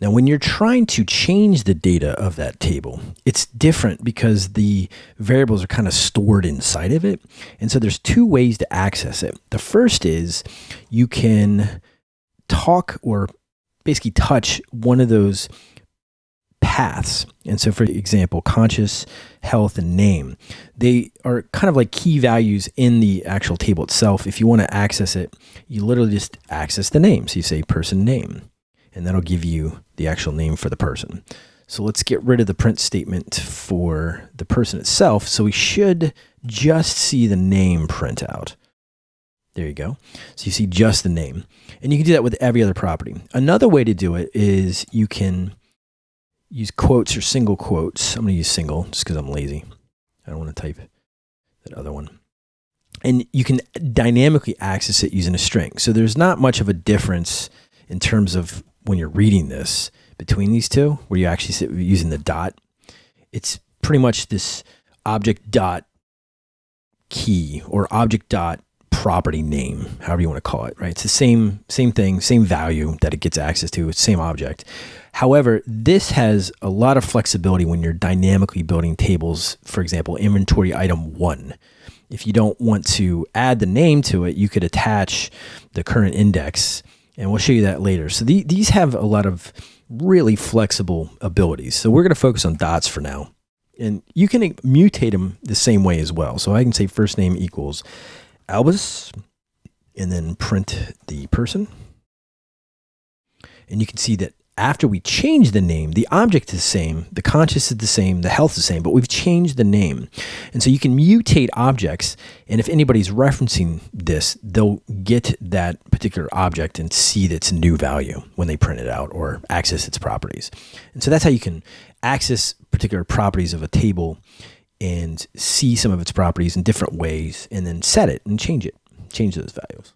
Now, when you're trying to change the data of that table, it's different because the variables are kind of stored inside of it. And so there's two ways to access it. The first is you can talk or basically touch one of those paths. And so, for example, conscious, health, and name, they are kind of like key values in the actual table itself. If you want to access it, you literally just access the name. So you say person name and that'll give you the actual name for the person. So let's get rid of the print statement for the person itself. So we should just see the name print out. There you go. So you see just the name. And you can do that with every other property. Another way to do it is you can use quotes or single quotes. I'm going to use single just because I'm lazy. I don't want to type that other one. And you can dynamically access it using a string. So there's not much of a difference in terms of when you're reading this between these two, where you actually sit using the dot, it's pretty much this object dot key or object dot property name, however you want to call it, right? It's the same same thing, same value that it gets access to, same object. However, this has a lot of flexibility when you're dynamically building tables, for example, inventory item 1. If you don't want to add the name to it, you could attach the current index and we'll show you that later. So the, these have a lot of really flexible abilities. So we're going to focus on dots for now. And you can mutate them the same way as well. So I can say first name equals Albus and then print the person. And you can see that after we change the name, the object is the same, the conscious is the same, the health is the same, but we've changed the name. And so you can mutate objects. And if anybody's referencing this, they'll get that particular object and see its new value when they print it out or access its properties. And so that's how you can access particular properties of a table and see some of its properties in different ways and then set it and change it, change those values.